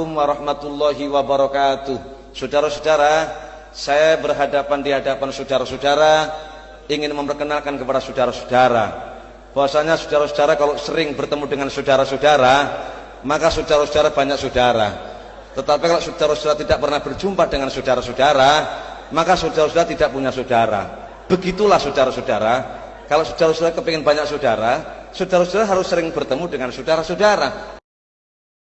Assalamualaikum warahmatullahi wabarakatuh. Saudara-saudara, saya berhadapan di hadapan saudara-saudara ingin memperkenalkan kepada saudara-saudara bahwasanya saudara-saudara kalau sering bertemu dengan saudara-saudara, maka saudara-saudara banyak saudara. Tetapi kalau saudara-saudara tidak pernah berjumpa dengan saudara-saudara, maka saudara-saudara tidak punya saudara. Begitulah saudara-saudara, kalau saudara-saudara kepingin banyak saudara, saudara-saudara harus sering bertemu dengan saudara-saudara